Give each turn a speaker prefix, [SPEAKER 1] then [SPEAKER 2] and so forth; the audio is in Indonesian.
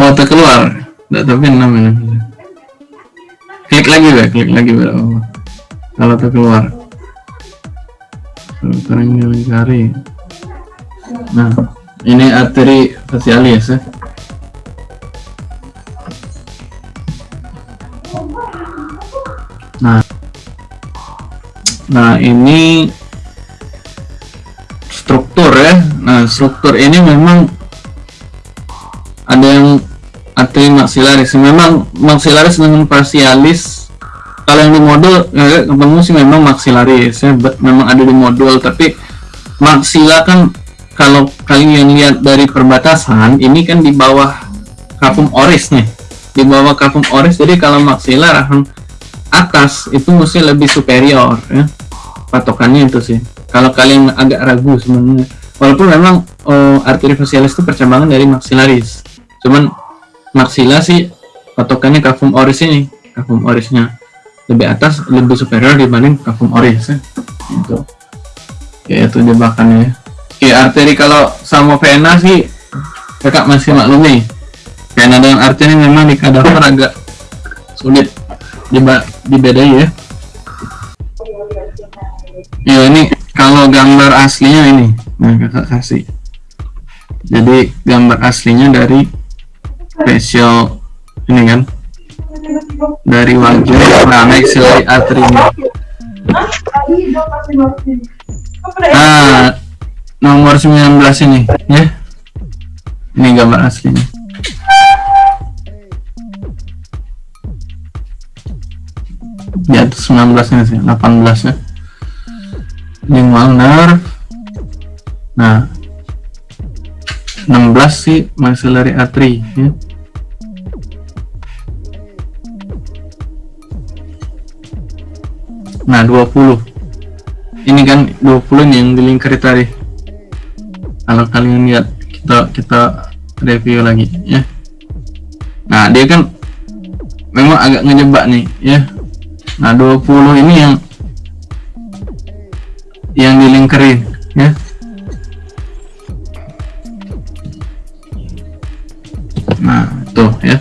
[SPEAKER 1] oh terkeluar? Tidak tahu kan namanya. Klik lagi ya klik lagi ya oh. kalau terkeluar. Filtering lingkari nah ini arteri facialis ya. Nah. Nah ini struktur ya. Nah struktur ini memang ada yang arteri maxillaris memang maxillaris dengan facialis kalau yang di modul ya, ketemu sih memang maxillaris ya memang ada di modul. Tapi maxilla kan kalau kalian lihat dari perbatasan ini kan di bawah kapum oris nih. Di bawah kapum oris. Jadi kalau maxilla rahang atas itu mesti lebih superior ya. Patokannya itu sih. Kalau kalian agak ragu sebenarnya. Walaupun memang oh, arteri facialis itu percambangan dari maxillaris cuman maxilla sih patokannya kafum oris ini. Kafum orisnya lebih atas lebih superior dibanding kafum oris ya. itu ya itu jebakannya ya. Arteri kalau sama vena sih kakak masih maklumi. Vena dengan arteri memang di kadaver agak sulit dibedai ya. Ya ini kalau gambar aslinya ini nah kakak kasih. Jadi gambar aslinya dari facial ini kan? Dari nah maxillary artery ini nah nomor 19 ini ya? Ini gambar aslinya. Atas 19 ini sih 18 ya. Lingual nerve nah 16 sih maxillary artery ya nah 20 ini kan 20 ini yang dilingkari tadi. Kalau kalian lihat kita kita review lagi ya. Nah dia kan memang agak ngejebak nih ya. Nah 20 ini yang yang dilingkarin ya. Nah tuh ya